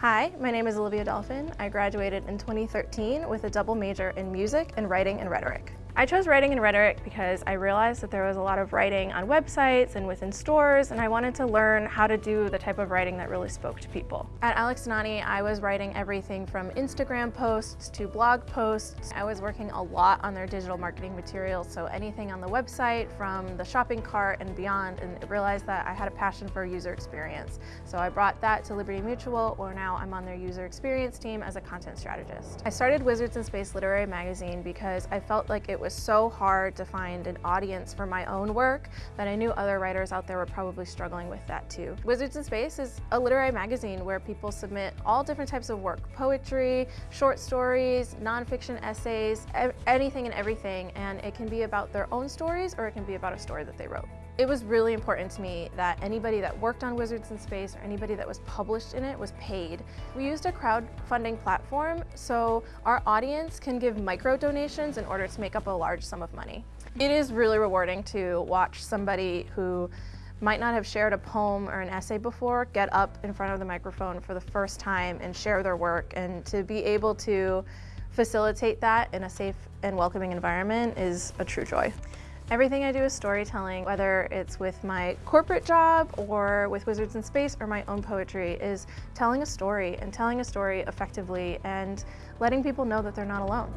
Hi, my name is Olivia Dolphin. I graduated in 2013 with a double major in music and writing and rhetoric. I chose writing and rhetoric because I realized that there was a lot of writing on websites and within stores, and I wanted to learn how to do the type of writing that really spoke to people. At Alex and Ani, I was writing everything from Instagram posts to blog posts. I was working a lot on their digital marketing materials, so anything on the website from the shopping cart and beyond, and realized that I had a passion for user experience. So I brought that to Liberty Mutual, where now I'm on their user experience team as a content strategist. I started Wizards in Space Literary Magazine because I felt like it was so hard to find an audience for my own work that I knew other writers out there were probably struggling with that too. Wizards in Space is a literary magazine where people submit all different types of work, poetry, short stories, nonfiction essays, anything and everything, and it can be about their own stories or it can be about a story that they wrote. It was really important to me that anybody that worked on Wizards in Space or anybody that was published in it was paid. We used a crowdfunding platform so our audience can give micro donations in order to make up a large sum of money. It is really rewarding to watch somebody who might not have shared a poem or an essay before get up in front of the microphone for the first time and share their work and to be able to facilitate that in a safe and welcoming environment is a true joy. Everything I do is storytelling, whether it's with my corporate job or with Wizards in Space or my own poetry, is telling a story and telling a story effectively and letting people know that they're not alone.